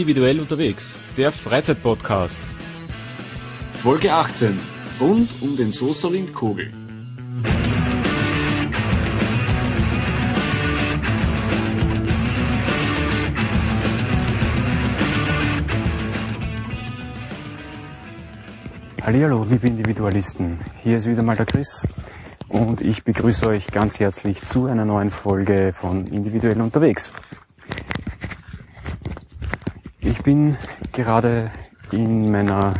Individuell unterwegs, der Freizeitpodcast. Folge 18. Rund um den Soßerlind Kogel. Hallo, liebe Individualisten. Hier ist wieder mal der Chris und ich begrüße euch ganz herzlich zu einer neuen Folge von Individuell unterwegs. Ich bin gerade in meiner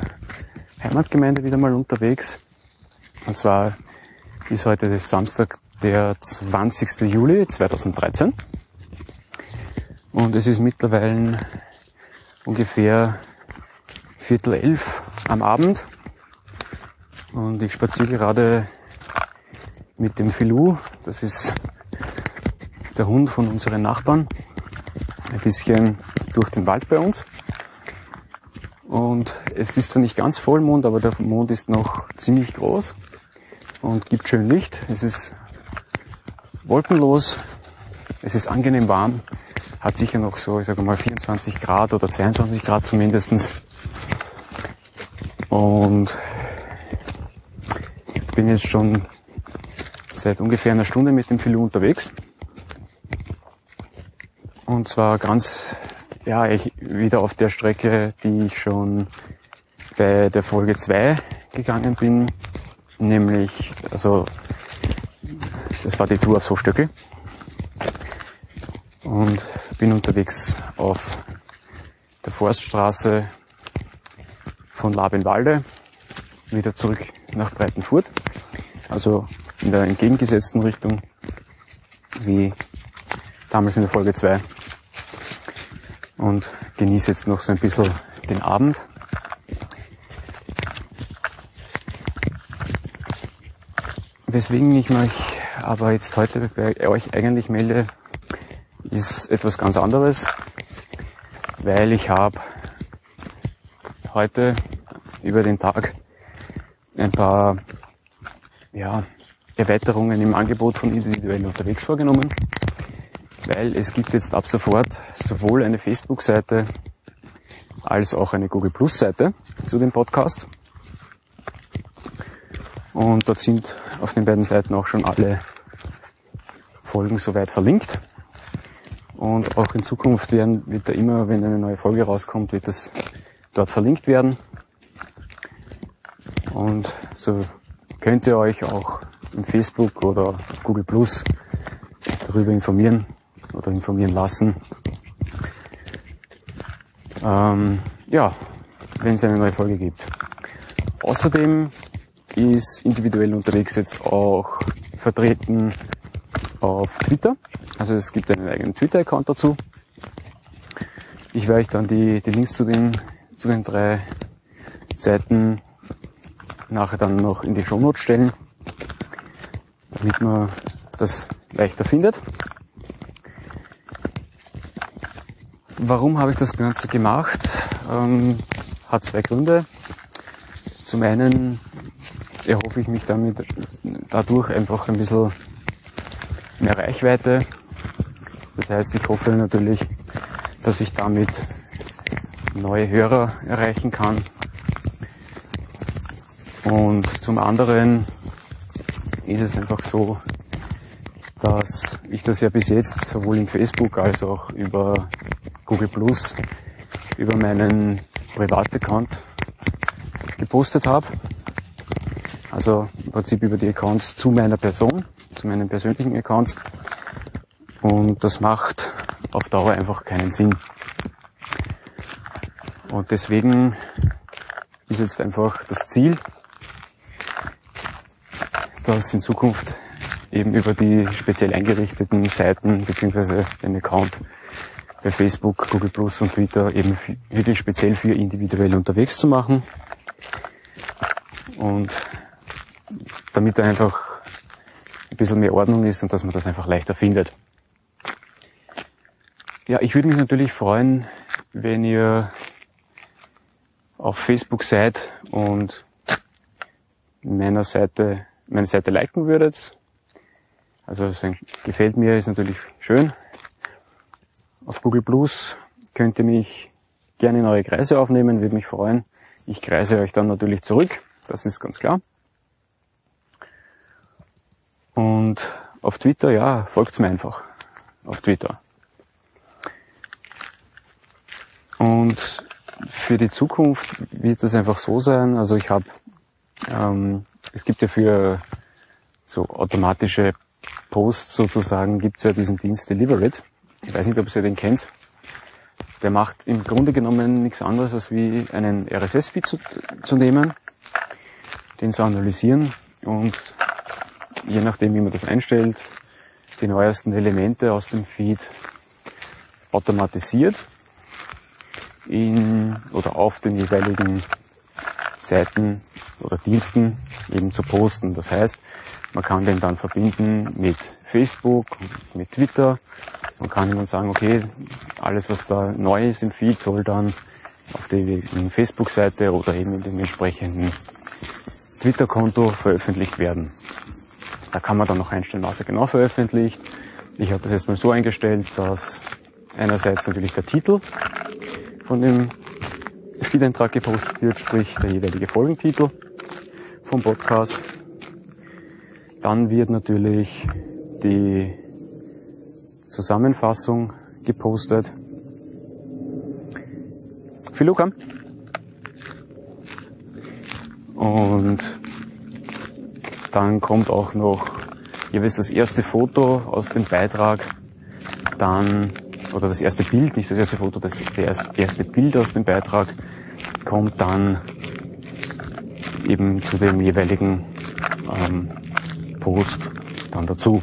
Heimatgemeinde wieder mal unterwegs. Und zwar ist heute Samstag, der 20. Juli 2013. Und es ist mittlerweile ungefähr Viertel elf am Abend. Und ich spaziere gerade mit dem Filou, das ist der Hund von unseren Nachbarn, ein bisschen durch den Wald bei uns. Und es ist zwar nicht ganz Vollmond, aber der Mond ist noch ziemlich groß und gibt schön Licht. Es ist wolkenlos, es ist angenehm warm, hat sicher noch so, ich sage mal 24 Grad oder 22 Grad zumindestens. Und bin jetzt schon seit ungefähr einer Stunde mit dem Filou unterwegs. Und zwar ganz, ja, ich wieder auf der Strecke, die ich schon bei der Folge 2 gegangen bin. Nämlich, also, das war die Tour auf Sochstöckel. Und bin unterwegs auf der Forststraße von Labenwalde wieder zurück nach Breitenfurt. Also in der entgegengesetzten Richtung wie damals in der Folge 2. Und genieße jetzt noch so ein bisschen den Abend. Weswegen ich mich aber jetzt heute bei euch eigentlich melde, ist etwas ganz anderes, weil ich habe heute über den Tag ein paar ja, Erweiterungen im Angebot von individuell unterwegs vorgenommen, weil es gibt jetzt ab sofort sowohl eine Facebook-Seite als auch eine Google Plus Seite zu dem Podcast. Und dort sind auf den beiden Seiten auch schon alle Folgen soweit verlinkt. Und auch in Zukunft werden, wird da immer, wenn eine neue Folge rauskommt, wird das dort verlinkt werden. Und so könnt ihr euch auch im Facebook oder Google Plus darüber informieren oder informieren lassen. Ähm, ja, wenn es eine neue Folge gibt. Außerdem ist individuell unterwegs jetzt auch vertreten auf Twitter. Also es gibt einen eigenen Twitter-Account dazu. Ich werde euch dann die, die Links zu den, zu den drei Seiten nachher dann noch in die Shownotes stellen, damit man das leichter findet. Warum habe ich das Ganze gemacht? Ähm, hat zwei Gründe. Zum einen erhoffe ich mich damit dadurch einfach ein bisschen mehr Reichweite. Das heißt, ich hoffe natürlich, dass ich damit neue Hörer erreichen kann, und zum anderen ist es einfach so, dass ich das ja bis jetzt sowohl im Facebook als auch über Google Plus, über meinen Privataccount gepostet habe. Also im Prinzip über die Accounts zu meiner Person, zu meinen persönlichen Accounts. Und das macht auf Dauer einfach keinen Sinn. Und deswegen ist jetzt einfach das Ziel, dass in Zukunft eben über die speziell eingerichteten Seiten beziehungsweise den Account bei Facebook, Google Plus und Twitter eben wirklich speziell für individuell unterwegs zu machen. Und damit da einfach ein bisschen mehr Ordnung ist und dass man das einfach leichter findet. Ja, ich würde mich natürlich freuen, wenn ihr auf Facebook seid und meiner Seite meine Seite liken würdet. Also gefällt mir ist natürlich schön. Auf Google Plus könnt ihr mich gerne in eure Kreise aufnehmen, würde mich freuen. Ich kreise euch dann natürlich zurück, das ist ganz klar. Und auf Twitter, ja, folgt's mir einfach. Auf Twitter. Und für die Zukunft wird das einfach so sein. Also ich habe, ähm, es gibt ja für so automatische Posts sozusagen, gibt's ja diesen Dienst Deliverit. Ich weiß nicht, ob ihr den kennt. Der macht im Grunde genommen nichts anderes, als wie einen RSS-Feed zu, zu nehmen, den zu analysieren und je nachdem, wie man das einstellt, die neuesten Elemente aus dem Feed automatisiert in oder auf den jeweiligen Seiten oder Diensten eben zu posten. Das heißt, man kann den dann verbinden mit Facebook, mit Twitter. Man kann dann sagen, okay, alles was da neu ist im Feed soll dann auf der Facebook-Seite oder eben in dem entsprechenden Twitter-Konto veröffentlicht werden. Da kann man dann noch einstellen, was er genau veröffentlicht. Ich habe das jetzt mal so eingestellt, dass einerseits natürlich der Titel von dem Feed-Eintrag gepostet wird, sprich der jeweilige Folgentitel vom Podcast. Dann wird natürlich die Zusammenfassung gepostet. Philoka. Und dann kommt auch noch jeweils das erste Foto aus dem Beitrag, dann, oder das erste Bild, nicht das erste Foto, das, das erste Bild aus dem Beitrag kommt dann eben zu dem jeweiligen ähm, Post dann dazu.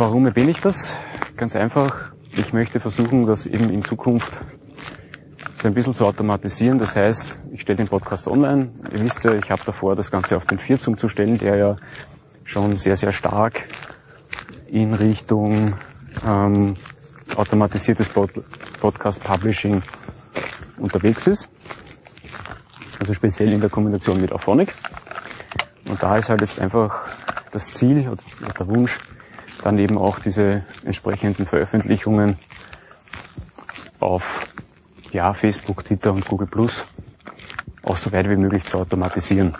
Warum erwähne ich das? Ganz einfach, ich möchte versuchen, das eben in Zukunft so ein bisschen zu automatisieren. Das heißt, ich stelle den Podcast online. Ihr wisst ja, ich habe davor, das Ganze auf den Vierz umzustellen, der ja schon sehr, sehr stark in Richtung ähm, automatisiertes Pod Podcast Publishing unterwegs ist. Also speziell in der Kombination mit Auphonic. Und da ist halt jetzt einfach das Ziel oder der Wunsch, dann eben auch diese entsprechenden Veröffentlichungen auf ja, Facebook, Twitter und Google Plus auch so weit wie möglich zu automatisieren.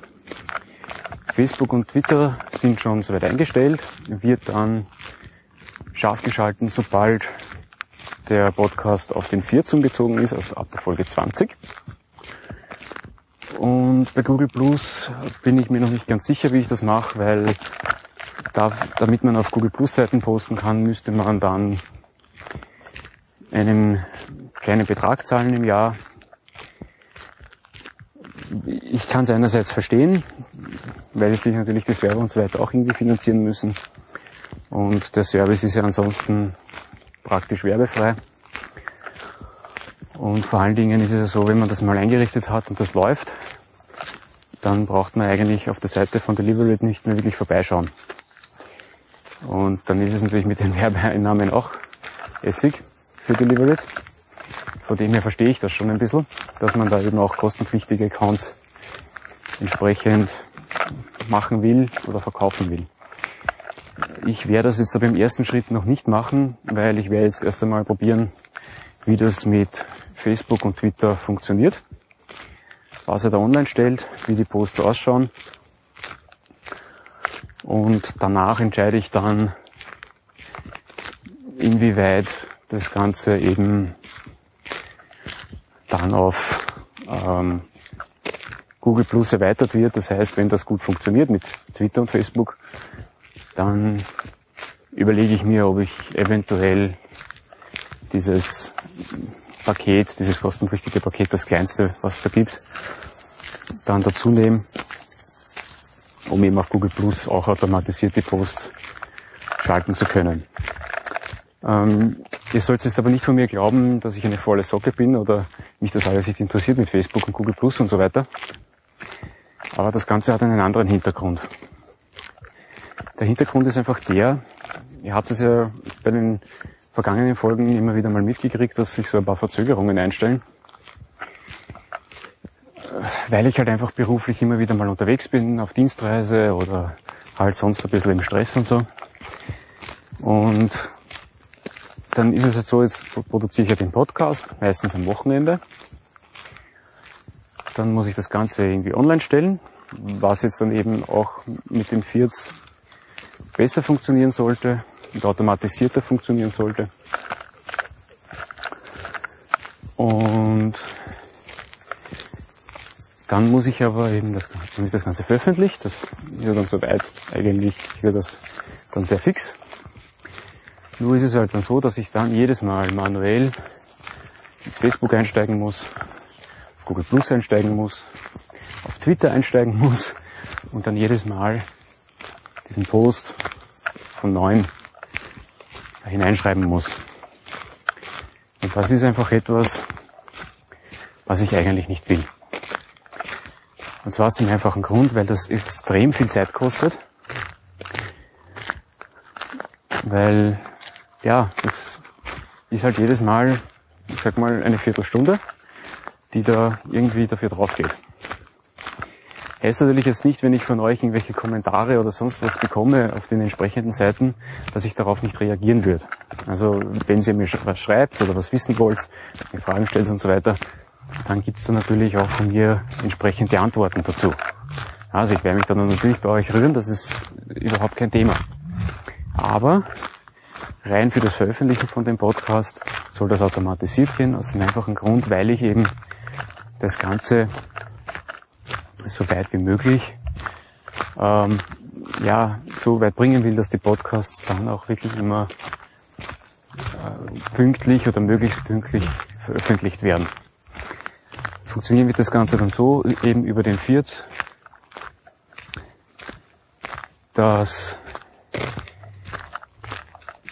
Facebook und Twitter sind schon soweit eingestellt, wird dann scharf geschalten, sobald der Podcast auf den 14 gezogen ist, also ab der Folge 20. Und bei Google Plus bin ich mir noch nicht ganz sicher, wie ich das mache, weil da, damit man auf Google Plus Seiten posten kann, müsste man dann einen kleinen Betrag zahlen im Jahr. Ich kann es einerseits verstehen, weil sich natürlich die Server und so weiter auch irgendwie finanzieren müssen. Und der Service ist ja ansonsten praktisch werbefrei. Und vor allen Dingen ist es ja so, wenn man das mal eingerichtet hat und das läuft, dann braucht man eigentlich auf der Seite von Delivery nicht mehr wirklich vorbeischauen. Und dann ist es natürlich mit den Werbeeinnahmen auch Essig für Deliverit. Von dem her verstehe ich das schon ein bisschen, dass man da eben auch kostenpflichtige Accounts entsprechend machen will oder verkaufen will. Ich werde das jetzt aber im ersten Schritt noch nicht machen, weil ich werde jetzt erst einmal probieren, wie das mit Facebook und Twitter funktioniert, was er da online stellt, wie die Posts ausschauen. Und danach entscheide ich dann, inwieweit das Ganze eben dann auf ähm, Google Plus erweitert wird. Das heißt, wenn das gut funktioniert mit Twitter und Facebook, dann überlege ich mir, ob ich eventuell dieses Paket, dieses kostenpflichtige Paket, das kleinste, was es da gibt, dann dazu nehme, um eben auf Google Plus auch automatisierte Posts schalten zu können. Ähm, ihr sollt jetzt aber nicht von mir glauben, dass ich eine volle Socke bin oder mich das alles nicht interessiert mit Facebook und Google Plus und so weiter. Aber das Ganze hat einen anderen Hintergrund. Der Hintergrund ist einfach der, ihr habt es ja bei den vergangenen Folgen immer wieder mal mitgekriegt, dass sich so ein paar Verzögerungen einstellen. Weil ich halt einfach beruflich immer wieder mal unterwegs bin, auf Dienstreise oder halt sonst ein bisschen im Stress und so. Und dann ist es halt so, jetzt produziere ich ja den Podcast, meistens am Wochenende. Dann muss ich das Ganze irgendwie online stellen, was jetzt dann eben auch mit den Fiats besser funktionieren sollte und automatisierter funktionieren sollte. Dann muss ich aber eben das, wenn ich das Ganze veröffentlicht, das ist ja dann soweit eigentlich wird das dann sehr fix. Nur ist es halt dann so, dass ich dann jedes Mal manuell ins Facebook einsteigen muss, auf Google Plus einsteigen muss, auf Twitter einsteigen muss und dann jedes Mal diesen Post von neun hineinschreiben muss. Und das ist einfach etwas, was ich eigentlich nicht will. Und zwar aus dem einfachen Grund, weil das extrem viel Zeit kostet. Weil, ja, das ist halt jedes Mal, ich sag mal, eine Viertelstunde, die da irgendwie dafür drauf geht. Heißt natürlich jetzt nicht, wenn ich von euch irgendwelche Kommentare oder sonst was bekomme auf den entsprechenden Seiten, dass ich darauf nicht reagieren würde. Also wenn ihr mir was schreibt oder was wissen wollt, mir Fragen stellt und so weiter, dann gibt's da natürlich auch von mir entsprechende Antworten dazu. Also ich werde mich dann natürlich bei euch rühren, das ist überhaupt kein Thema. Aber rein für das Veröffentlichen von dem Podcast soll das automatisiert gehen, aus dem einfachen Grund, weil ich eben das Ganze so weit wie möglich ähm, ja, so weit bringen will, dass die Podcasts dann auch wirklich immer äh, pünktlich oder möglichst pünktlich veröffentlicht werden. Funktionieren wird das Ganze dann so, eben über den Viert, dass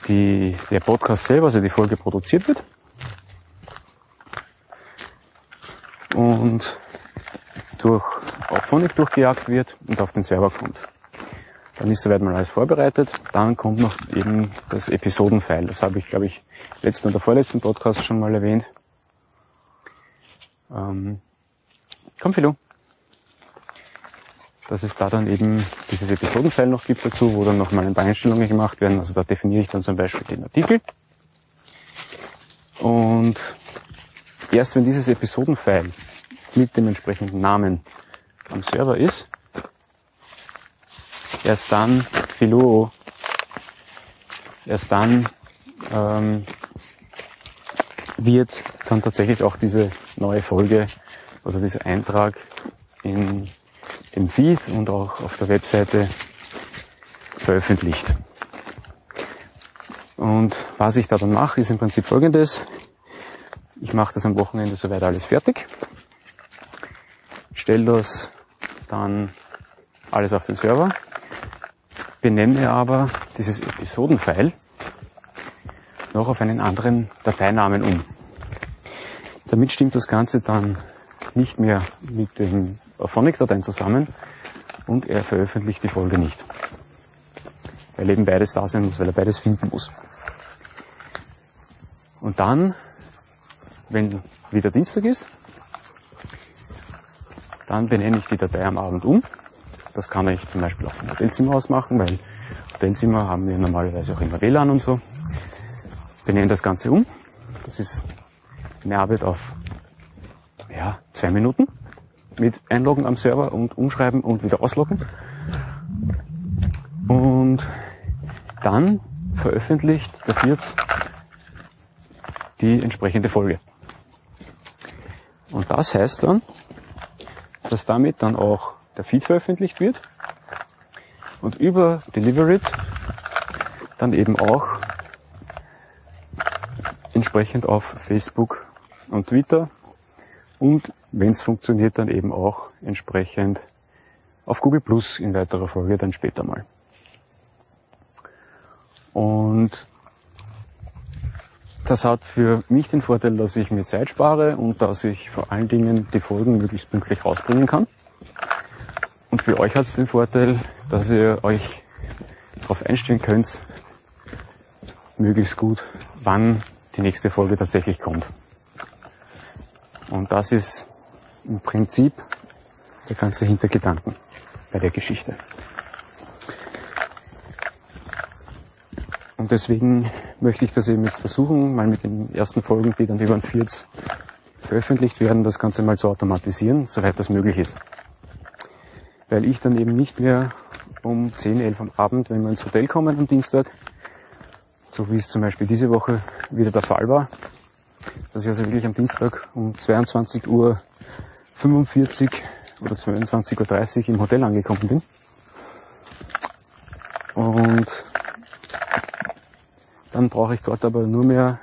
die, der Podcast selber, also die Folge produziert wird. Und durch auf Phonic durchgejagt wird und auf den Server kommt. Dann ist soweit mal alles vorbereitet. Dann kommt noch eben das Episodenfile. Das habe ich, glaube ich, letzten oder vorletzten Podcast schon mal erwähnt. Ähm, komm, Philo. Dass es da dann eben dieses Episodenfile noch gibt dazu, wo dann nochmal ein paar Einstellungen gemacht werden. Also da definiere ich dann zum Beispiel den Artikel. Und erst wenn dieses Episodenfile mit dem entsprechenden Namen am Server ist, erst dann Philo, erst dann ähm, wird dann tatsächlich auch diese neue Folge oder dieser Eintrag in dem Feed und auch auf der Webseite veröffentlicht. Und was ich da dann mache, ist im Prinzip folgendes. Ich mache das am Wochenende soweit alles fertig, stelle das dann alles auf den Server, benenne aber dieses Episodenfile noch auf einen anderen Dateinamen um. Damit stimmt das Ganze dann nicht mehr mit den Phonic-Dateien zusammen und er veröffentlicht die Folge nicht. Weil eben beides da sein muss, weil er beides finden muss. Und dann, wenn wieder Dienstag ist, dann benenne ich die Datei am Abend um. Das kann ich zum Beispiel auch vom Hotelzimmer aus machen, weil Hotelzimmer haben wir normalerweise auch immer WLAN und so. Benenne das Ganze um. Das ist eine Arbeit auf ja, zwei Minuten mit Einloggen am Server und umschreiben und wieder ausloggen. Und dann veröffentlicht der Firz die entsprechende Folge. Und das heißt dann, dass damit dann auch der Feed veröffentlicht wird und über Deliverit dann eben auch entsprechend auf Facebook und Twitter und wenn es funktioniert, dann eben auch entsprechend auf Google Plus in weiterer Folge dann später mal. Und das hat für mich den Vorteil, dass ich mir Zeit spare und dass ich vor allen Dingen die Folgen möglichst pünktlich rausbringen kann. Und für euch hat es den Vorteil, dass ihr euch darauf einstellen könnt, möglichst gut, wann die nächste Folge tatsächlich kommt. Und das ist im Prinzip der ganze Hintergedanken bei der Geschichte. Und deswegen möchte ich das eben jetzt versuchen, mal mit den ersten Folgen, die dann über ein Vierz veröffentlicht werden, das Ganze mal zu automatisieren, soweit das möglich ist. Weil ich dann eben nicht mehr um 10, 11 am Abend, wenn wir ins Hotel kommen am Dienstag, so wie es zum Beispiel diese Woche wieder der Fall war, dass ich also wirklich am Dienstag um 22 Uhr 45 oder 22.30 Uhr im Hotel angekommen bin. Und dann brauche ich dort aber nur mehr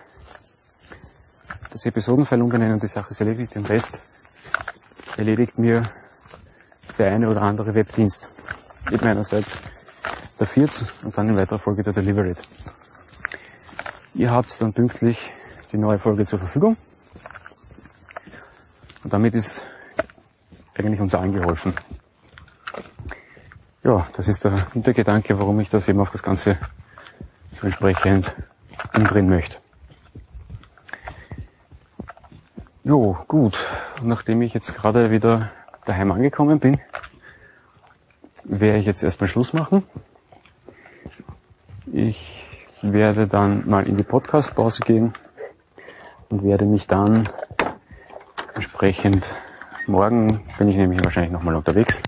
das Episodenfile umbenennen und die Sache ist erledigt. Den Rest erledigt mir der eine oder andere Webdienst. Eben einerseits der Vierz und dann in weiterer Folge der Delivery. Ihr habt dann pünktlich die neue Folge zur Verfügung. Und damit ist eigentlich uns allen geholfen. Ja, das ist der Hintergedanke, warum ich das eben auf das Ganze so entsprechend umdrehen möchte. Jo, gut. Nachdem ich jetzt gerade wieder daheim angekommen bin, werde ich jetzt erstmal Schluss machen. Ich werde dann mal in die Podcast-Pause gehen und werde mich dann entsprechend morgen bin ich nämlich wahrscheinlich nochmal unterwegs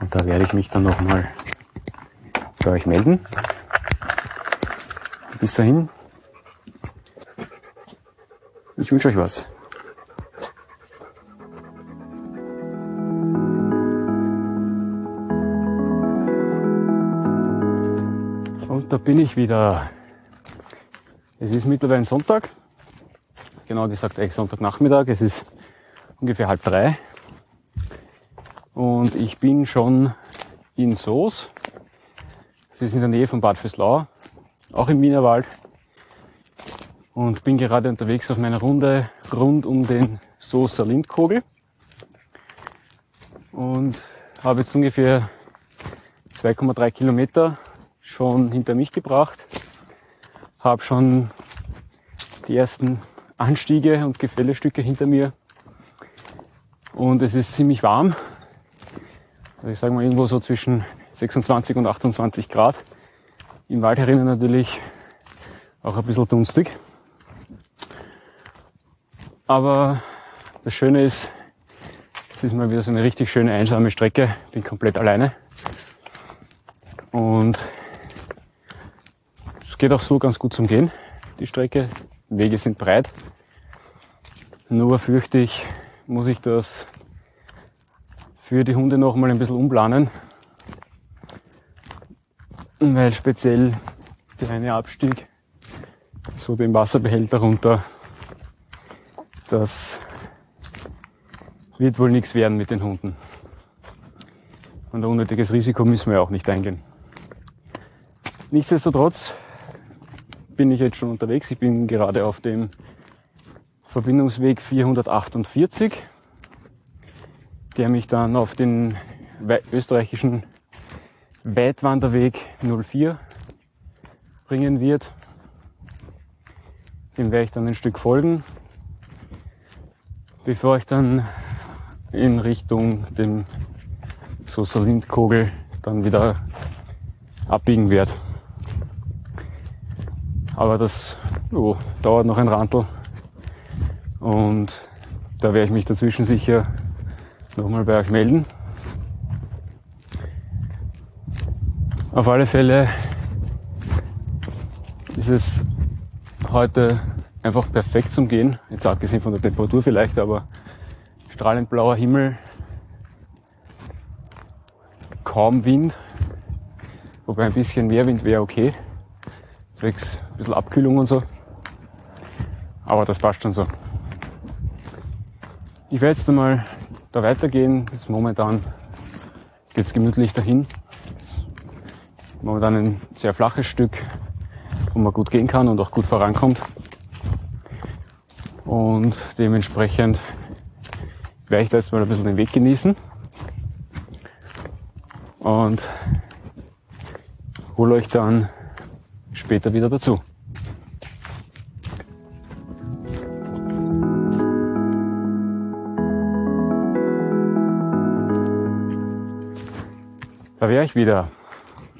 und da werde ich mich dann nochmal bei euch melden. Bis dahin, ich wünsche euch was. Da bin ich wieder. Es ist mittlerweile Sonntag. Genau gesagt eigentlich Sonntagnachmittag. Es ist ungefähr halb drei. Und ich bin schon in Soos. Das ist in der Nähe von Bad Fürslau, auch im Wienerwald. Und bin gerade unterwegs auf meiner Runde rund um den Soßer Lindkogel. Und habe jetzt ungefähr 2,3 Kilometer schon hinter mich gebracht. Habe schon die ersten Anstiege und Gefällestücke hinter mir und es ist ziemlich warm. Also ich sage mal irgendwo so zwischen 26 und 28 Grad. Im Wald herinnen natürlich auch ein bisschen dunstig. Aber das Schöne ist, es ist mal wieder so eine richtig schöne einsame Strecke. Bin komplett alleine. Und es geht auch so ganz gut zum Gehen, die Strecke. Wege sind breit. Nur fürchte ich, muss ich das für die Hunde noch mal ein bisschen umplanen. Weil speziell der eine Abstieg, so den Wasserbehälter runter, das wird wohl nichts werden mit den Hunden. Und ein unnötiges Risiko müssen wir auch nicht eingehen. Nichtsdestotrotz bin ich jetzt schon unterwegs. Ich bin gerade auf dem Verbindungsweg 448, der mich dann auf den österreichischen Weitwanderweg 04 bringen wird. Dem werde ich dann ein Stück folgen, bevor ich dann in Richtung dem Sosa Lindkogel dann wieder abbiegen werde. Aber das oh, dauert noch ein Rantel. Und da werde ich mich dazwischen sicher nochmal bei euch melden. Auf alle Fälle ist es heute einfach perfekt zum Gehen. Jetzt abgesehen von der Temperatur vielleicht, aber strahlend blauer Himmel, kaum Wind, wobei ein bisschen mehr Wind wäre okay. Bisschen Abkühlung und so. Aber das passt schon so. Ich werde jetzt einmal da weitergehen. Jetzt momentan geht es gemütlich dahin. Momentan ein sehr flaches Stück, wo man gut gehen kann und auch gut vorankommt. Und dementsprechend werde ich da jetzt mal ein bisschen den Weg genießen. Und hole euch dann später wieder dazu. Da wäre ich wieder.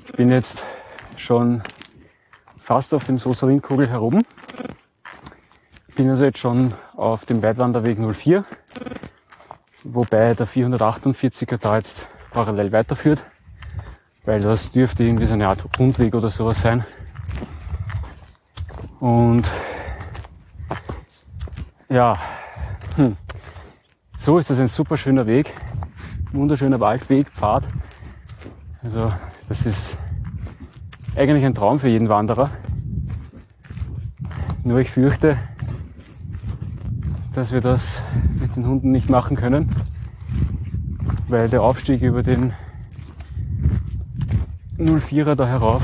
Ich bin jetzt schon fast auf dem Sosalin-Kugel herum. Bin also jetzt schon auf dem Weitwanderweg 04, wobei der 448er da jetzt parallel weiterführt, weil das dürfte irgendwie so eine Art Rundweg oder sowas sein. Und ja, hm. so ist das ein super schöner Weg, wunderschöner Waldweg, Pfad. Also das ist eigentlich ein Traum für jeden Wanderer. Nur ich fürchte, dass wir das mit den Hunden nicht machen können, weil der Aufstieg über den 04er da herauf,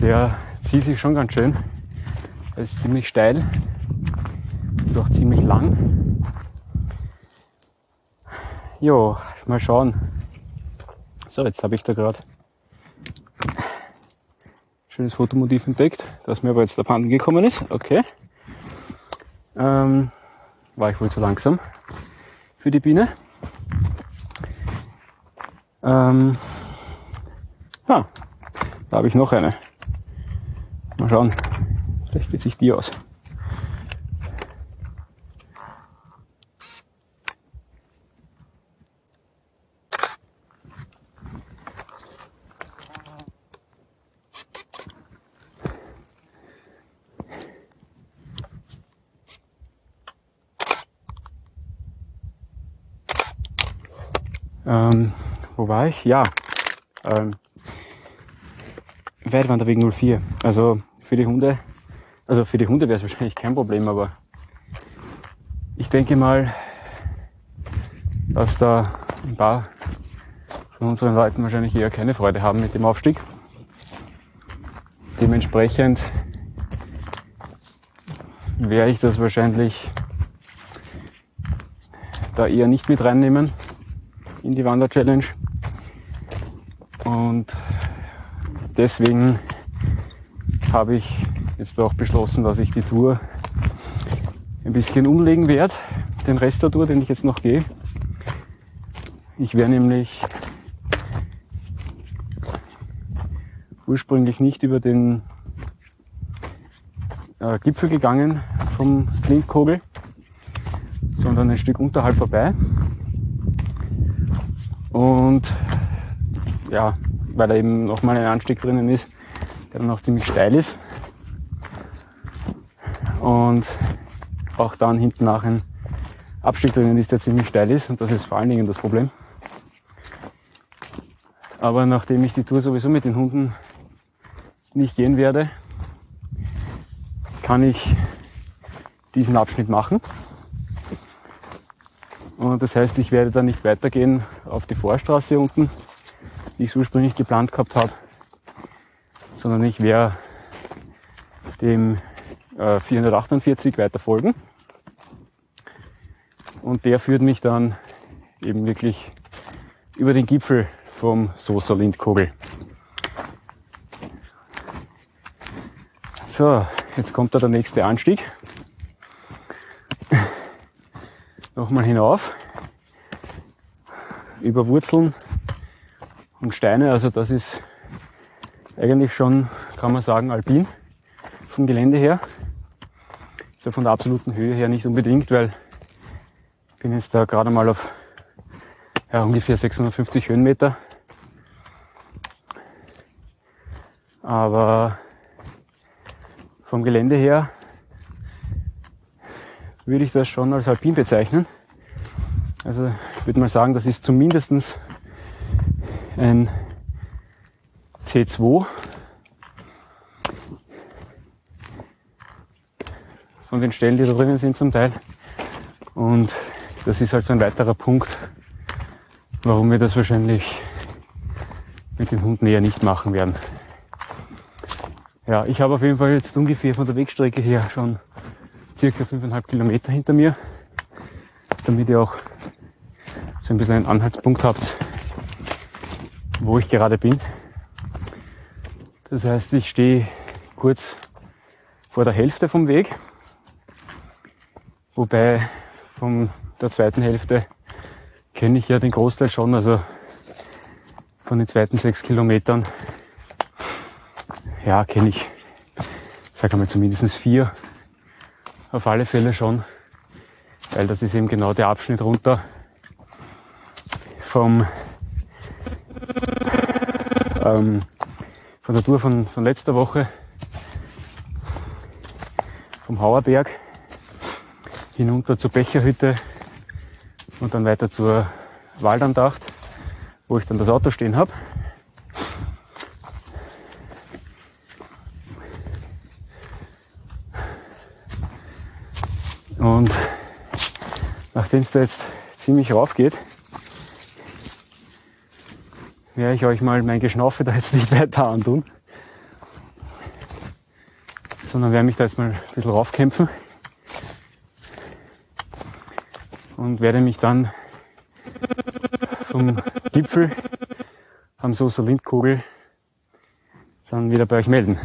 der zieht sich schon ganz schön. Er ist ziemlich steil und auch ziemlich lang. Jo, mal schauen. So, jetzt habe ich da gerade schönes Fotomotiv entdeckt, das mir aber jetzt abhanden gekommen ist. Okay. Ähm, war ich wohl zu langsam für die Biene. Ähm, ah, da habe ich noch eine. Mal schauen. Vielleicht geht sich die aus. Ähm, wo war ich? Ja, ähm, Weitwanderweg 04. Also für die Hunde, also für die Hunde wäre es wahrscheinlich kein Problem, aber ich denke mal, dass da ein paar von unseren Leuten wahrscheinlich eher keine Freude haben mit dem Aufstieg. Dementsprechend werde ich das wahrscheinlich da eher nicht mit reinnehmen in die Wander-Challenge. Und deswegen habe ich jetzt auch beschlossen, dass ich die Tour ein bisschen umlegen werde. Den Rest der Tour, den ich jetzt noch gehe. Ich wäre nämlich ursprünglich nicht über den äh, Gipfel gegangen vom Klinkkogel, sondern ein Stück unterhalb vorbei. Und ja, weil da eben nochmal ein Anstieg drinnen ist, der dann auch ziemlich steil ist. Und auch dann hinten nach ein Abstieg drinnen ist, der ziemlich steil ist. Und das ist vor allen Dingen das Problem. Aber nachdem ich die Tour sowieso mit den Hunden nicht gehen werde, kann ich diesen Abschnitt machen. Und das heißt, ich werde dann nicht weitergehen auf die Vorstraße unten, die ich ursprünglich geplant gehabt habe, sondern ich werde dem äh, 448 weiter folgen. Und der führt mich dann eben wirklich über den Gipfel vom Sosa Lindkogel. So, jetzt kommt da der nächste Anstieg. nochmal hinauf über Wurzeln und Steine. Also das ist eigentlich schon, kann man sagen, alpin vom Gelände her. Ist ja von der absoluten Höhe her nicht unbedingt, weil ich bin jetzt da gerade mal auf ja, ungefähr 650 Höhenmeter. Aber vom Gelände her würde ich das schon als alpin bezeichnen. Also ich würde mal sagen, das ist zumindestens ein C2 von den Stellen, die da drinnen sind zum Teil. Und das ist halt so ein weiterer Punkt, warum wir das wahrscheinlich mit den Hunden eher nicht machen werden. Ja, ich habe auf jeden Fall jetzt ungefähr von der Wegstrecke her schon circa 5,5 Kilometer hinter mir, damit ihr auch so ein bisschen einen Anhaltspunkt habt, wo ich gerade bin. Das heißt, ich stehe kurz vor der Hälfte vom Weg, wobei von der zweiten Hälfte kenne ich ja den Großteil schon, also von den zweiten sechs Kilometern ja, kenne ich, sag mal zumindest vier auf alle Fälle schon, weil das ist eben genau der Abschnitt runter vom ähm, von der Tour von, von letzter Woche. Vom Hauerberg. Hinunter zur Becherhütte. Und dann weiter zur Waldandacht, wo ich dann das Auto stehen habe. Und nachdem es da jetzt ziemlich rauf geht, werde ich euch mal mein Geschnaufe da jetzt nicht weiter antun, sondern werde mich da jetzt mal ein bisschen raufkämpfen und werde mich dann vom Gipfel am Soßer Lindkugel dann wieder bei euch melden.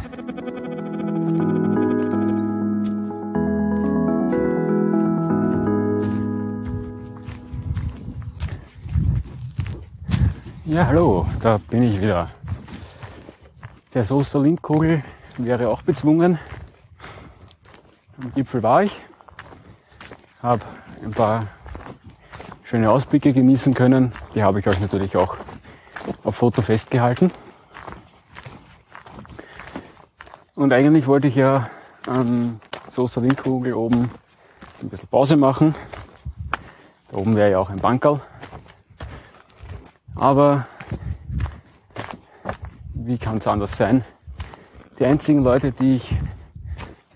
Ja, hallo, da bin ich wieder. Der Soßer Lindkugel wäre auch bezwungen. Am Gipfel war ich, habe ein paar schöne Ausblicke genießen können. Die habe ich euch natürlich auch auf Foto festgehalten. Und eigentlich wollte ich ja am Soßer Lindkugel oben ein bisschen Pause machen. Da oben wäre ja auch ein Bankerl. Aber wie kann es anders sein? Die einzigen Leute, die ich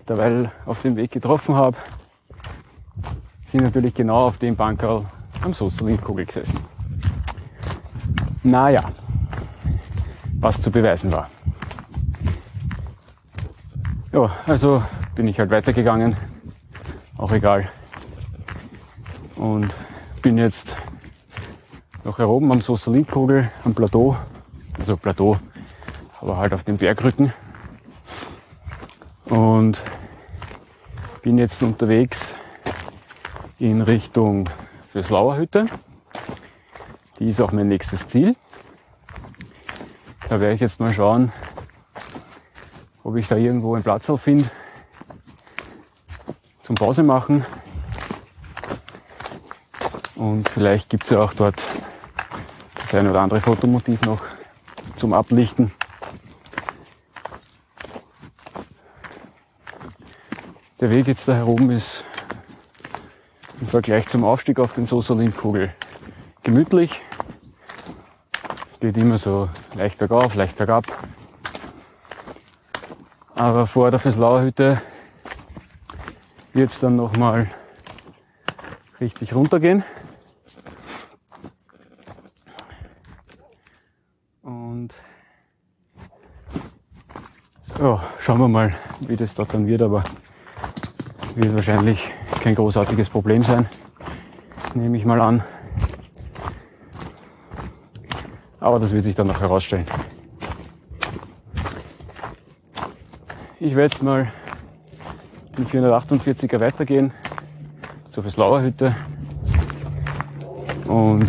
derweil auf dem Weg getroffen habe, sind natürlich genau auf dem Bankerl am Soßerlindkugel gesessen. Naja, was zu beweisen war. Ja, also bin ich halt weitergegangen, auch egal. Und bin jetzt noch hier oben am Soßerlindkugel, am Plateau, also Plateau, aber halt auf dem Bergrücken. Und bin jetzt unterwegs in Richtung Füßlauer Hütte. Die ist auch mein nächstes Ziel. Da werde ich jetzt mal schauen, ob ich da irgendwo einen Platz finde zum Pause machen. Und vielleicht gibt es ja auch dort das eine oder andere Fotomotiv noch zum Ablichten. Der Weg jetzt da herum ist im Vergleich zum Aufstieg auf den Sosolin-Kugel gemütlich. Geht immer so leicht bergauf, leicht bergab. Aber vor der Feslauer Hütte wird es dann nochmal richtig runtergehen. Und ja, schauen wir mal, wie das dort dann wird, aber wird wahrscheinlich kein großartiges Problem sein, nehme ich mal an. Aber das wird sich dann noch herausstellen. Ich werde jetzt mal den 448er weitergehen zur Veslauer Hütte und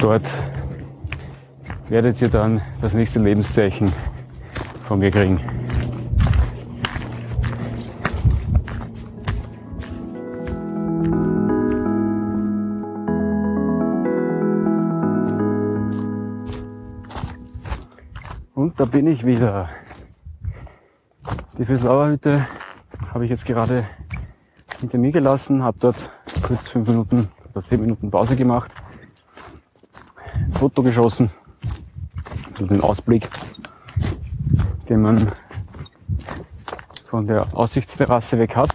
dort werdet ihr dann das nächste Lebenszeichen von mir kriegen. Und da bin ich wieder. Die Füßlauerhütte habe ich jetzt gerade hinter mir gelassen, habe dort kurz fünf Minuten oder zehn Minuten Pause gemacht, Foto geschossen, so den Ausblick, den man von der Aussichtsterrasse weg hat.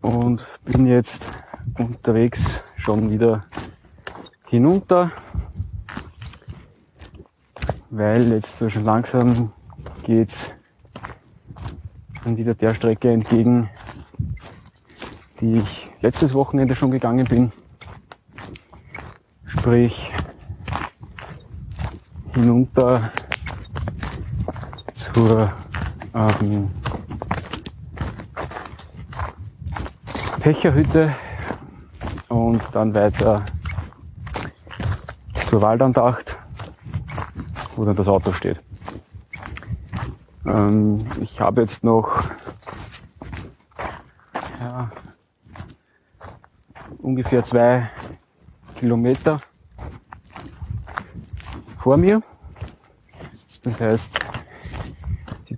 Und bin jetzt unterwegs schon wieder hinunter weil jetzt so schon langsam geht's dann wieder der Strecke entgegen, die ich letztes Wochenende schon gegangen bin. Sprich hinunter zur ähm, Pecherhütte und dann weiter zur Waldandacht wo dann das Auto steht. Ähm, ich habe jetzt noch ja, ungefähr zwei Kilometer vor mir. Das heißt,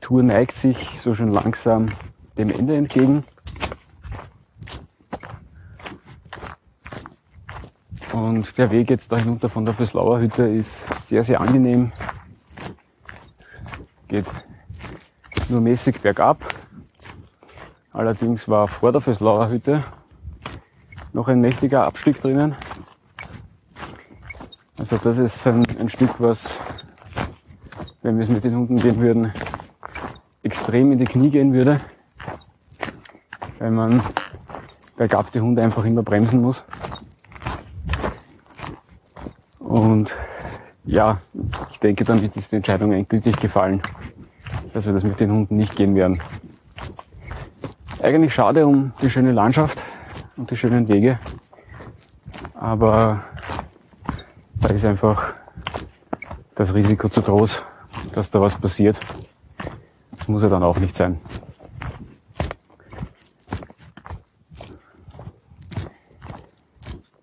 Tour neigt sich so schon langsam dem Ende entgegen. Und der Weg jetzt da hinunter von der Föslauer Hütte ist sehr, sehr angenehm. Geht nur mäßig bergab. Allerdings war vor der Föslauer Hütte noch ein mächtiger Abstieg drinnen. Also das ist ein, ein Stück, was, wenn wir es mit den Hunden gehen würden, extrem in die Knie gehen würde, weil man bergab die Hunde einfach immer bremsen muss. Und ja, ich denke, damit ist die Entscheidung endgültig gefallen, dass wir das mit den Hunden nicht gehen werden. Eigentlich schade um die schöne Landschaft und die schönen Wege, aber da ist einfach das Risiko zu groß, dass da was passiert. Muss ja dann auch nicht sein.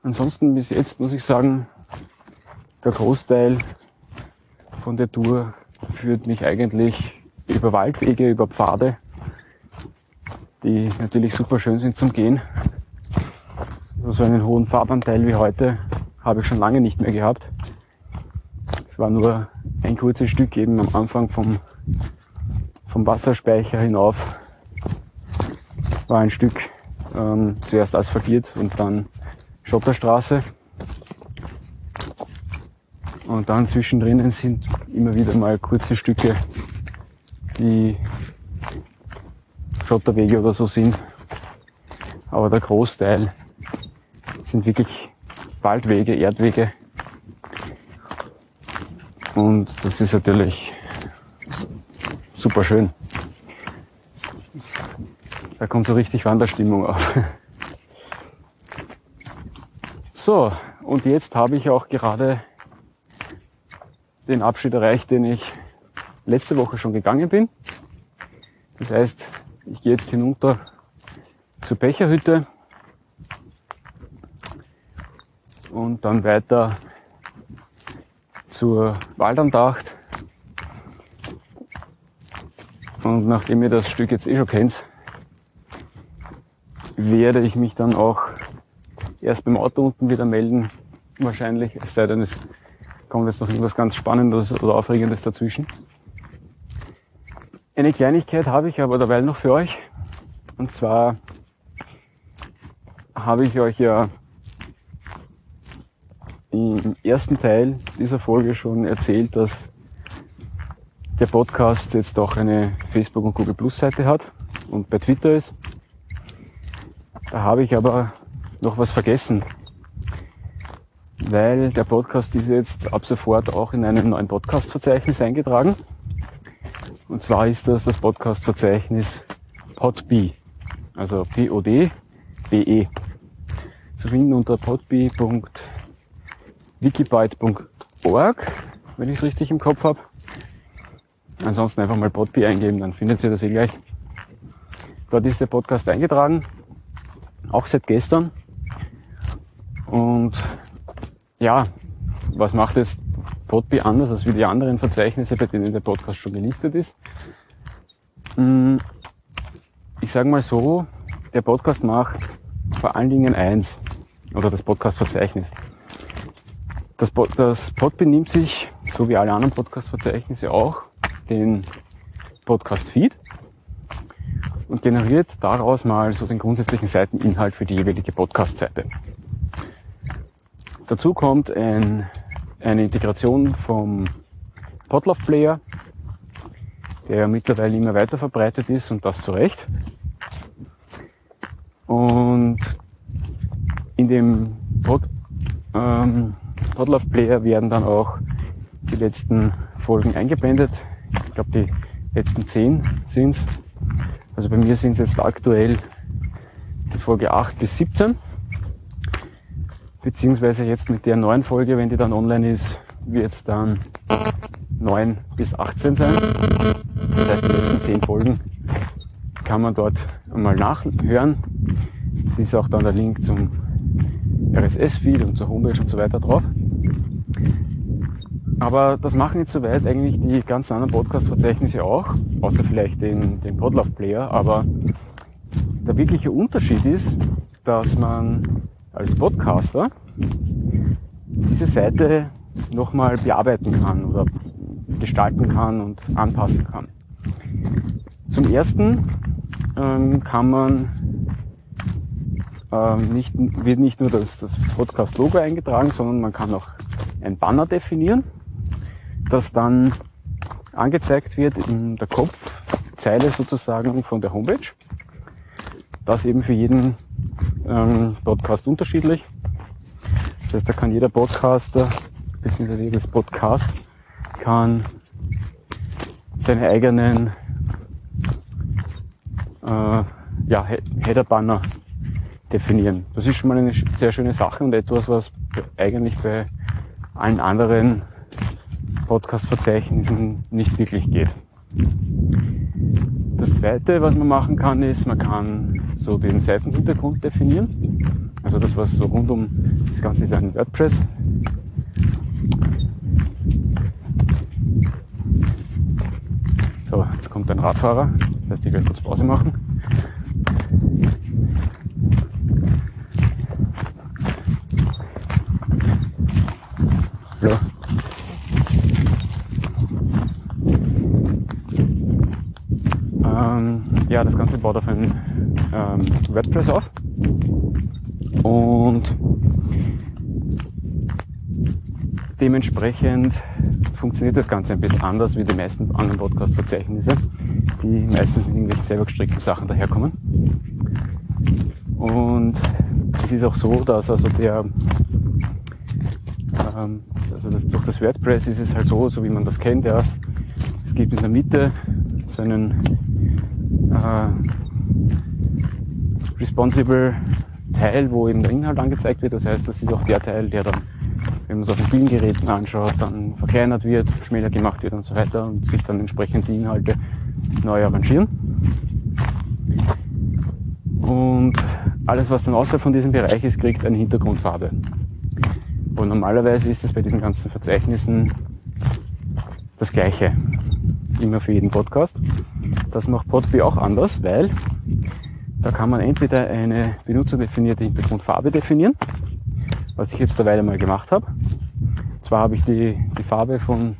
Ansonsten bis jetzt muss ich sagen, der Großteil von der Tour führt mich eigentlich über Waldwege, über Pfade, die natürlich super schön sind zum Gehen. So einen hohen Fahrtanteil wie heute habe ich schon lange nicht mehr gehabt. Es war nur ein kurzes Stück eben am Anfang vom, vom Wasserspeicher hinauf. War ein Stück ähm, zuerst asphaltiert und dann Schotterstraße. Und dann zwischendrin sind immer wieder mal kurze Stücke, die Schotterwege oder so sind. Aber der Großteil sind wirklich Waldwege, Erdwege. Und das ist natürlich super schön. Da kommt so richtig Wanderstimmung auf. So, und jetzt habe ich auch gerade den Abschied erreicht, den ich letzte Woche schon gegangen bin. Das heißt, ich gehe jetzt hinunter zur Becherhütte und dann weiter zur Waldandacht. Und nachdem ihr das Stück jetzt eh schon kennt, werde ich mich dann auch erst beim Auto unten wieder melden, wahrscheinlich, es sei denn, es kommt jetzt noch irgendwas ganz Spannendes oder Aufregendes dazwischen. Eine Kleinigkeit habe ich aber dabei noch für euch. Und zwar habe ich euch ja im ersten Teil dieser Folge schon erzählt, dass der Podcast jetzt auch eine Facebook- und Google Plus Seite hat und bei Twitter ist. Da habe ich aber noch was vergessen, weil der Podcast ist jetzt ab sofort auch in einem neuen Podcast-Verzeichnis eingetragen. Und zwar ist das das Podcast-Verzeichnis Podbee, also P-O-D-B-E. Zu finden unter podbee.wikibyte.org, wenn ich es richtig im Kopf habe. Ansonsten einfach mal Podbee eingeben, dann findet ihr das eh gleich. Dort ist der Podcast eingetragen, auch seit gestern. Und ja, was macht jetzt Podbee anders als wie die anderen Verzeichnisse, bei denen der Podcast schon gelistet ist? Hm, ich sage mal so, der Podcast macht vor allen Dingen eins, oder das Podcast-Verzeichnis. Das, das Podbee nimmt sich, so wie alle anderen Podcast-Verzeichnisse auch, den Podcast-Feed und generiert daraus mal so den grundsätzlichen Seiteninhalt für die jeweilige Podcast-Seite. Dazu kommt ein, eine Integration vom Podlove Player, der mittlerweile immer weiter verbreitet ist und das zu Recht. Und in dem Pod, ähm, Podlove Player werden dann auch die letzten Folgen eingeblendet. Ich glaube, die letzten zehn sind's. Also bei mir sind es jetzt aktuell die Folge 8 bis 17 beziehungsweise jetzt mit der neuen Folge, wenn die dann online ist, wird es dann 9 bis 18 sein. Das heißt, die letzten 10 Folgen kann man dort einmal nachhören. Es ist auch dann der Link zum RSS-Feed und zur Homepage und so weiter drauf. Aber das machen jetzt soweit eigentlich die ganzen anderen Podcast-Verzeichnisse auch, außer vielleicht den, den Podlove-Player. Aber der wirkliche Unterschied ist, dass man als Podcaster diese Seite nochmal bearbeiten kann oder gestalten kann und anpassen kann. Zum ersten ähm, kann man ähm, nicht, wird nicht nur das, das Podcast-Logo eingetragen, sondern man kann auch ein Banner definieren, das dann angezeigt wird in der Kopfzeile sozusagen von der Homepage. Das eben für jeden ähm, Podcast unterschiedlich. Das heißt, da kann jeder Podcaster, beziehungsweise jedes Podcast, kann seine eigenen äh, ja, Header-Banner definieren. Das ist schon mal eine sehr schöne Sache und etwas, was eigentlich bei allen anderen Podcast-Verzeichnissen nicht wirklich geht. Das zweite, was man machen kann, ist, man kann so den Seitenhintergrund definieren. Also das, was so rund um das Ganze ist ein WordPress. So, jetzt kommt ein Radfahrer. Das heißt, ich werde kurz Pause machen. Hallo. Ähm, ja, das Ganze baut auf ein ähm, WordPress auf. Und dementsprechend funktioniert das Ganze ein bisschen anders wie die meisten anderen Podcast-Verzeichnisse, die meistens mit irgendwelchen selber gestrickten Sachen daherkommen. Und es ist auch so, dass also der, ähm, also das, durch das WordPress ist es halt so, so wie man das kennt, ja, es gibt in der Mitte so einen äh, responsible Teil, wo eben der Inhalt angezeigt wird. Das heißt, das ist auch der Teil, der dann, wenn man es auf den vielen Geräten anschaut, dann verkleinert wird, schmäler gemacht wird und so weiter und sich dann entsprechend die Inhalte neu arrangieren. Und alles, was dann außerhalb von diesem Bereich ist, kriegt eine Hintergrundfarbe. Und normalerweise ist es bei diesen ganzen Verzeichnissen das Gleiche. Immer für jeden Podcast. Das macht Podbee auch anders, weil da kann man entweder eine benutzerdefinierte Hintergrundfarbe definieren, was ich jetzt derweil mal gemacht habe. Zwar habe ich die, die Farbe von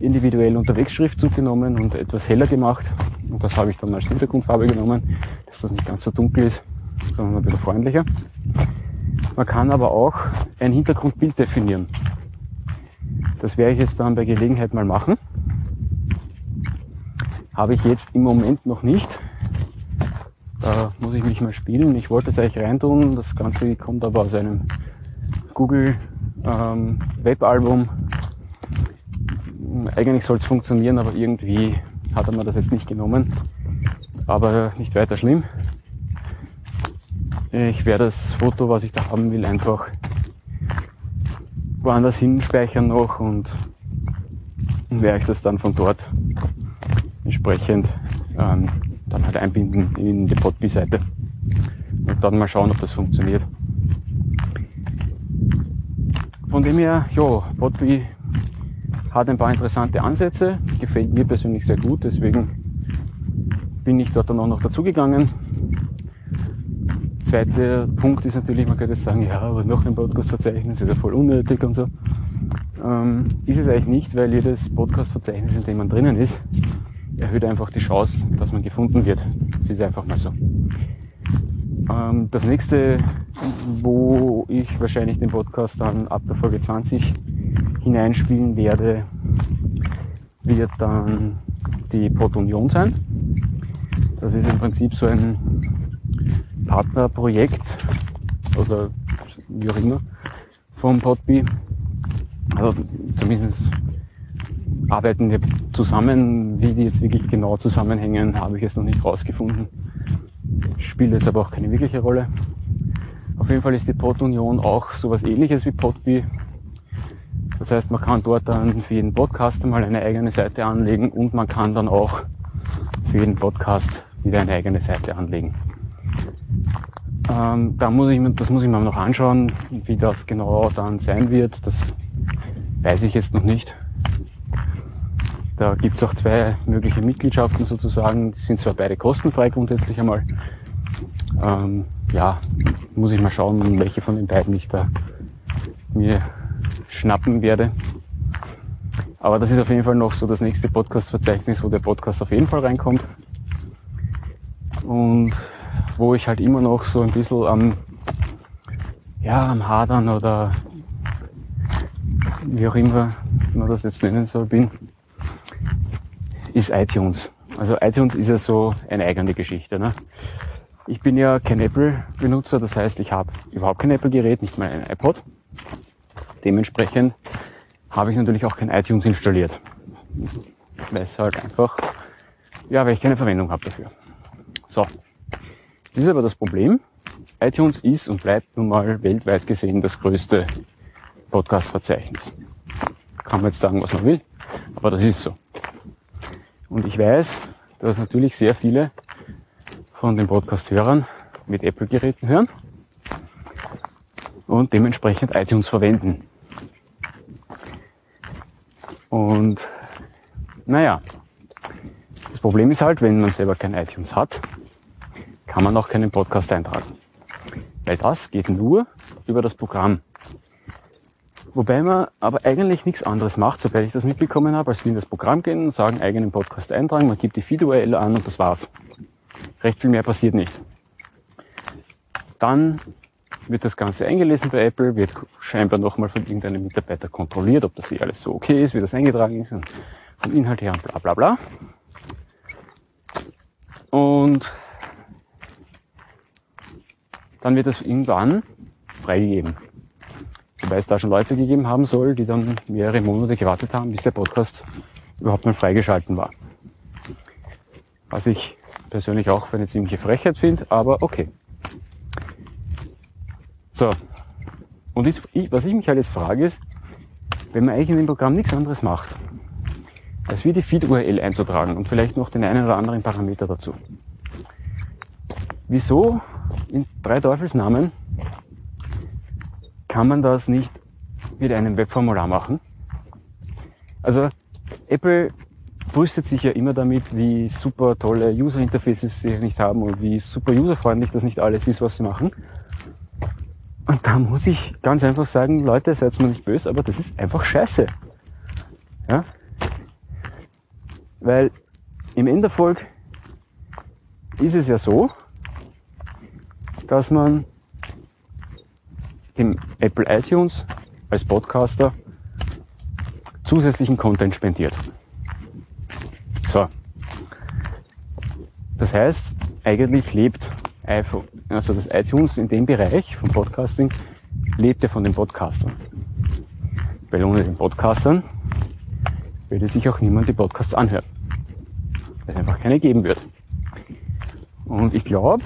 individuell unterwegs Schriftzug genommen und etwas heller gemacht. Und das habe ich dann als Hintergrundfarbe genommen, dass das nicht ganz so dunkel ist, sondern ein bisschen freundlicher. Man kann aber auch ein Hintergrundbild definieren. Das werde ich jetzt dann bei Gelegenheit mal machen. Habe ich jetzt im Moment noch nicht. Da muss ich mich mal spielen. Ich wollte es eigentlich reintun. Das Ganze kommt aber aus einem Google ähm, Webalbum. Eigentlich soll es funktionieren, aber irgendwie hat er mir das jetzt nicht genommen. Aber nicht weiter schlimm. Ich werde das Foto, was ich da haben will, einfach woanders hinspeichern noch und werde ich das dann von dort entsprechend ähm, dann halt einbinden in die Podbee-Seite und dann mal schauen, ob das funktioniert. Von dem her, ja, Podbee hat ein paar interessante Ansätze, gefällt mir persönlich sehr gut, deswegen bin ich dort dann auch noch dazugegangen. Zweiter Punkt ist natürlich, man könnte sagen, ja, aber noch ein Podcast-Verzeichnis ist ja voll unnötig und so. Ähm, ist es eigentlich nicht, weil jedes Podcast-Verzeichnis, in dem man drinnen ist, erhöht einfach die Chance, dass man gefunden wird. Das ist einfach mal so. Ähm, das nächste, wo ich wahrscheinlich den Podcast dann ab der Folge 20 hineinspielen werde, wird dann die Pod Union sein. Das ist im Prinzip so ein Partnerprojekt oder wie auch immer vom Podbee. Also zumindest arbeiten wir zusammen. Wie die jetzt wirklich genau zusammenhängen, habe ich jetzt noch nicht rausgefunden. Spielt jetzt aber auch keine wirkliche Rolle. Auf jeden Fall ist die Pod Union auch sowas ähnliches wie Podbee. Das heißt, man kann dort dann für jeden Podcast mal eine eigene Seite anlegen und man kann dann auch für jeden Podcast wieder eine eigene Seite anlegen. Ähm, da muss ich, das muss ich mir noch anschauen, wie das genau dann sein wird. Das weiß ich jetzt noch nicht. Da gibt es auch zwei mögliche Mitgliedschaften sozusagen. Die sind zwar beide kostenfrei grundsätzlich einmal. Ähm, ja, muss ich mal schauen, welche von den beiden ich da mir schnappen werde. Aber das ist auf jeden Fall noch so das nächste Podcast-Verzeichnis, wo der Podcast auf jeden Fall reinkommt. Und wo ich halt immer noch so ein bisschen am, ja, am Hadern oder wie auch immer man das jetzt nennen soll, bin, ist iTunes. Also iTunes ist ja so eine eigene Geschichte. Ne? Ich bin ja kein Apple-Benutzer, das heißt, ich habe überhaupt kein Apple-Gerät, nicht mal ein iPod. Dementsprechend habe ich natürlich auch kein iTunes installiert. Weil es halt einfach, ja, weil ich keine Verwendung habe dafür. So. Das ist aber das Problem. iTunes ist und bleibt nun mal weltweit gesehen das größte Podcast-Verzeichnis. Kann man jetzt sagen, was man will, aber das ist so. Und ich weiß, dass natürlich sehr viele von den Podcast-Hörern mit Apple-Geräten hören und dementsprechend iTunes verwenden. Und naja, das Problem ist halt, wenn man selber kein iTunes hat, kann man auch keinen Podcast eintragen. Weil das geht nur über das Programm. Wobei man aber eigentlich nichts anderes macht, sobald ich das mitbekommen habe, als wir in das Programm gehen und sagen, eigenen Podcast eintragen, man gibt die Feed-URL an und das war's. Recht viel mehr passiert nicht. Dann wird das Ganze eingelesen bei Apple, wird scheinbar nochmal von irgendeinem Mitarbeiter kontrolliert, ob das hier alles so okay ist, wie das eingetragen ist und vom Inhalt her und bla bla bla. Und dann wird das irgendwann freigegeben. Wobei es da schon Leute gegeben haben soll, die dann mehrere Monate gewartet haben, bis der Podcast überhaupt mal freigeschalten war. Was ich persönlich auch für eine ziemliche Frechheit finde, aber okay. So. Und ich, was ich mich halt jetzt frage ist, wenn man eigentlich in dem Programm nichts anderes macht, als wie die Feed-URL einzutragen und vielleicht noch den einen oder anderen Parameter dazu. Wieso in drei Teufelsnamen kann man das nicht mit einem Webformular machen? Also Apple brüstet sich ja immer damit, wie super tolle User Interfaces sie nicht haben und wie super userfreundlich das nicht alles ist, was sie machen. Und da muss ich ganz einfach sagen, Leute, seid mir nicht böse, aber das ist einfach scheiße. Ja? Weil im Enderfolg ist es ja so, dass man dem Apple iTunes als Podcaster zusätzlichen Content spendiert. So. Das heißt, eigentlich lebt iPhone, also das iTunes in dem Bereich vom Podcasting lebt ja von den Podcastern. Weil ohne den Podcastern würde sich auch niemand die Podcasts anhören. Weil es einfach keine geben wird. Und ich glaube,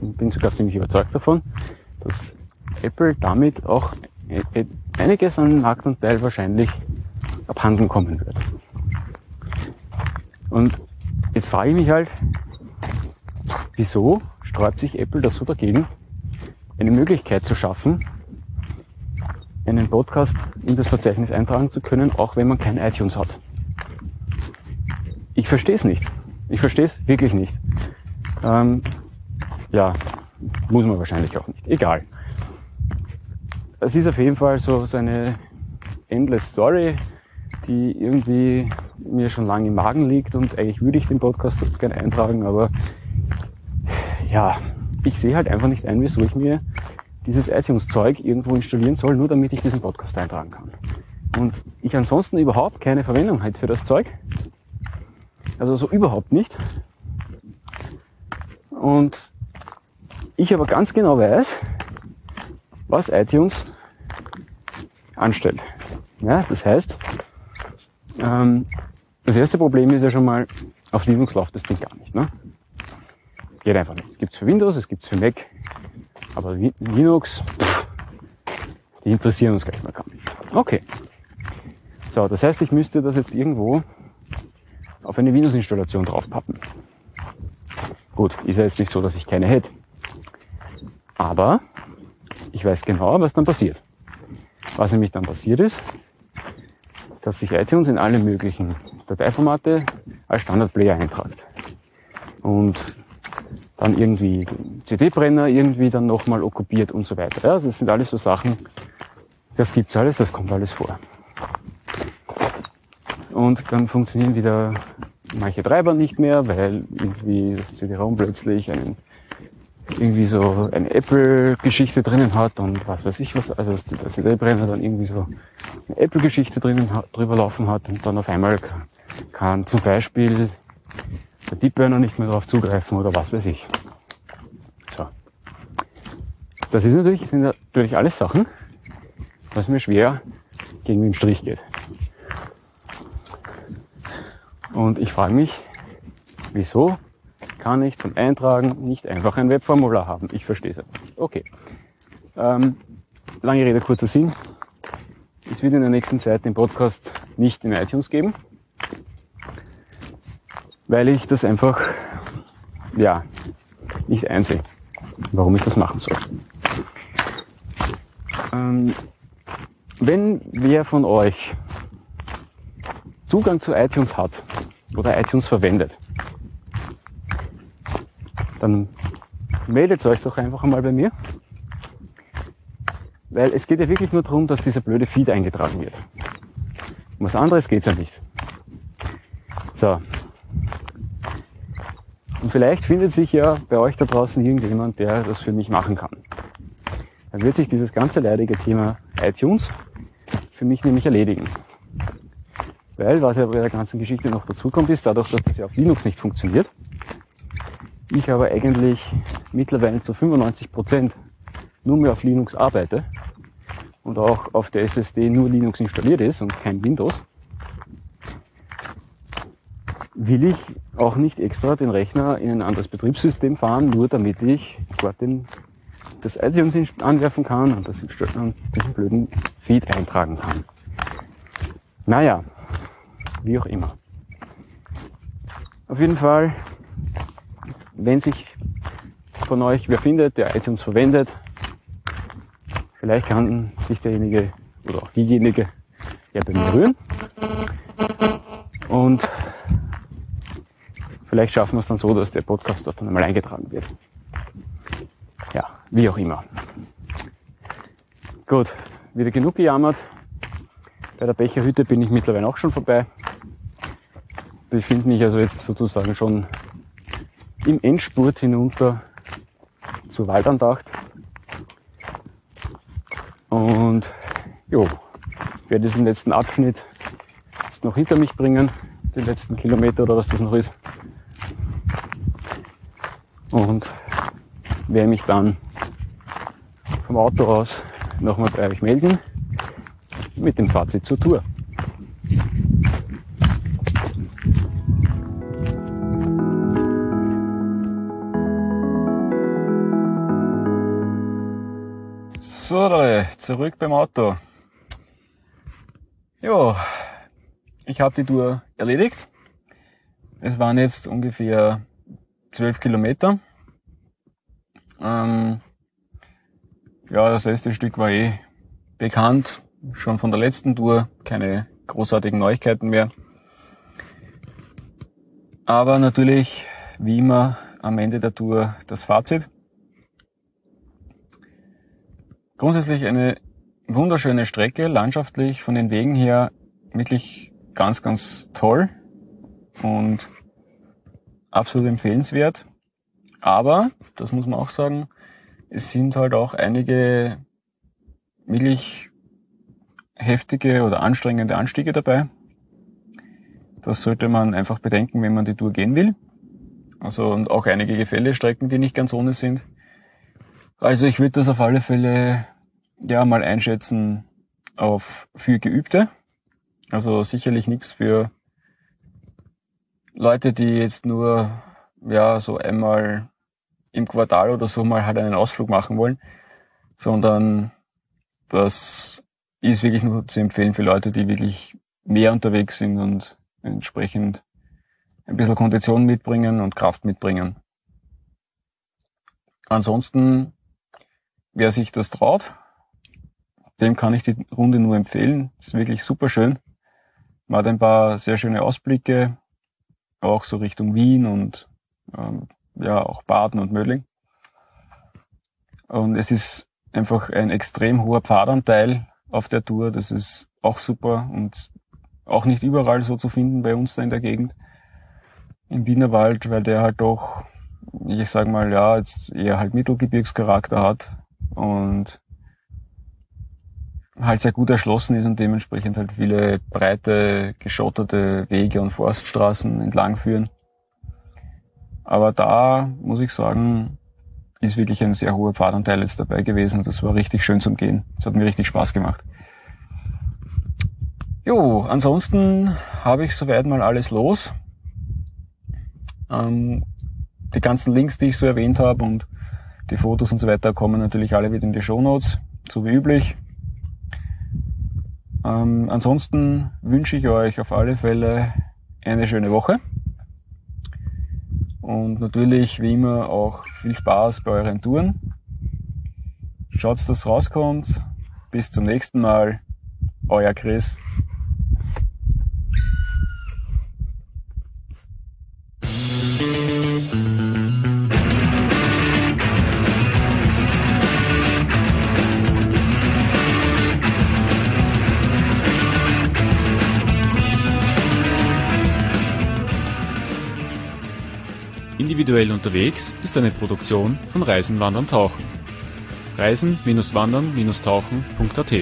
bin sogar ziemlich überzeugt davon, dass Apple damit auch einiges an Marktanteil wahrscheinlich abhanden kommen wird. Und jetzt frage ich mich halt, wieso sträubt sich Apple da so dagegen, eine Möglichkeit zu schaffen, einen Podcast in das Verzeichnis eintragen zu können, auch wenn man kein iTunes hat. Ich verstehe es nicht. Ich verstehe es wirklich nicht. Ähm, ja, muss man wahrscheinlich auch nicht. Egal. Es ist auf jeden Fall so, so eine endless Story, die irgendwie mir schon lange im Magen liegt und eigentlich würde ich den Podcast gerne eintragen, aber ja, ich sehe halt einfach nicht ein, wieso ich mir dieses iTunes-Zeug irgendwo installieren soll, nur damit ich diesen Podcast eintragen kann. Und ich ansonsten überhaupt keine Verwendung halt für das Zeug. Also so überhaupt nicht. Und ich aber ganz genau weiß, was iTunes anstellt. Ja, das heißt, ähm, das erste Problem ist ja schon mal, auf Linux läuft das Ding gar nicht. Ne? Geht einfach nicht. Es gibt's für Windows, es gibt's für Mac, aber Linux, pff, die interessieren uns gleich mal gar nicht. Okay. So, das heißt, ich müsste das jetzt irgendwo auf eine Windows-Installation draufpappen. Gut, ist ja jetzt nicht so, dass ich keine hätte. Aber ich weiß genau, was dann passiert. Was nämlich dann passiert ist, dass sich iTunes in alle möglichen Dateiformate als Standardplayer eintragt. Und dann irgendwie CD-Brenner irgendwie dann nochmal okkupiert und so weiter. Ja, das sind alles so Sachen, das gibt's alles, das kommt alles vor. Und dann funktionieren wieder manche Treiber nicht mehr, weil irgendwie das CD-ROM plötzlich einen, irgendwie so eine Apple-Geschichte drinnen hat und was weiß ich was, also der CD-Brenner dann irgendwie so eine Apple-Geschichte drinnen drüber laufen hat und dann auf einmal kann, kann zum Beispiel der Deepburner nicht mehr darauf zugreifen oder was weiß ich. So. Das ist natürlich, sind natürlich alles Sachen, was mir schwer gegen den Strich geht. Und ich frage mich, wieso kann ich zum Eintragen nicht einfach ein Webformular haben? Ich verstehe es nicht. Okay. Ähm, lange Rede, kurzer Sinn. Es wird in der nächsten Zeit den Podcast nicht in iTunes geben, weil ich das einfach, ja, nicht einsehe, warum ich das machen soll. Ähm, wenn wer von euch Zugang zu iTunes hat oder iTunes verwendet, dann meldet euch doch einfach einmal bei mir. Weil es geht ja wirklich nur darum, dass dieser blöde Feed eingetragen wird. Um was anderes geht's ja nicht. So. Und vielleicht findet sich ja bei euch da draußen irgendjemand, der das für mich machen kann. Dann wird sich dieses ganze leidige Thema iTunes für mich nämlich erledigen. Weil, was ja bei der ganzen Geschichte noch dazu kommt, ist, dadurch, dass das ja auf Linux nicht funktioniert, ich aber eigentlich mittlerweile zu 95 Prozent nur mehr auf Linux arbeite und auch auf der SSD nur Linux installiert ist und kein Windows, will ich auch nicht extra den Rechner in ein anderes Betriebssystem fahren, nur damit ich dort den, das iTunes anwerfen kann und, das, und diesen blöden Feed eintragen kann. Naja, wie auch immer. Auf jeden Fall, wenn sich von euch wer findet, der iTunes verwendet, vielleicht kann sich derjenige oder auch diejenige ja bei mir rühren. Und vielleicht schaffen wir es dann so, dass der Podcast dort dann einmal eingetragen wird. Ja, wie auch immer. Gut, wieder genug gejammert. Bei der Becherhütte bin ich mittlerweile auch schon vorbei. Befinde mich also jetzt sozusagen schon im Endspurt hinunter zur Waldandacht. Und jo, werde diesen letzten Abschnitt jetzt noch hinter mich bringen, den letzten Kilometer oder was das noch ist. Und werde mich dann vom Auto aus nochmal bei euch melden mit dem Fazit zur Tour. So, Leute, zurück beim Auto. Ja, ich habe die Tour erledigt. Es waren jetzt ungefähr zwölf Kilometer. Ähm, ja, das letzte Stück war eh bekannt schon von der letzten Tour, keine großartigen Neuigkeiten mehr. Aber natürlich, wie immer, am Ende der Tour das Fazit. Grundsätzlich eine wunderschöne Strecke, landschaftlich von den Wegen her wirklich ganz, ganz toll und absolut empfehlenswert. Aber, das muss man auch sagen, es sind halt auch einige wirklich heftige oder anstrengende Anstiege dabei. Das sollte man einfach bedenken, wenn man die Tour gehen will. Also und auch einige Gefällestrecken, die nicht ganz ohne sind. Also ich würde das auf alle Fälle ja mal einschätzen auf für Geübte. Also sicherlich nichts für Leute, die jetzt nur ja so einmal im Quartal oder so mal halt einen Ausflug machen wollen, sondern das ist wirklich nur zu empfehlen für Leute, die wirklich mehr unterwegs sind und entsprechend ein bisschen Kondition mitbringen und Kraft mitbringen. Ansonsten, wer sich das traut, dem kann ich die Runde nur empfehlen. Ist wirklich super schön. Man hat ein paar sehr schöne Ausblicke, auch so Richtung Wien und ähm, ja auch Baden und Mödling. Und es ist einfach ein extrem hoher Pfadanteil auf der Tour. Das ist auch super und auch nicht überall so zu finden bei uns da in der Gegend im Wienerwald, weil der halt doch, ich sag mal, ja, jetzt eher halt Mittelgebirgscharakter hat und halt sehr gut erschlossen ist und dementsprechend halt viele breite, geschotterte Wege und Forststraßen entlang führen. Aber da muss ich sagen, ist wirklich ein sehr hoher Pfadanteil jetzt dabei gewesen das war richtig schön zum Gehen. Das hat mir richtig Spaß gemacht. Jo, ansonsten habe ich soweit mal alles los. Ähm, die ganzen Links, die ich so erwähnt habe und die Fotos und so weiter kommen natürlich alle wieder in die Show Notes, so wie üblich. Ähm, ansonsten wünsche ich euch auf alle Fälle eine schöne Woche. Und natürlich, wie immer, auch viel Spaß bei euren Touren. Schaut, dass rauskommt. Bis zum nächsten Mal. Euer Chris. Individuell unterwegs ist eine Produktion von Reisen, Wandern, Tauchen. Reisen-Wandern-Tauchen.at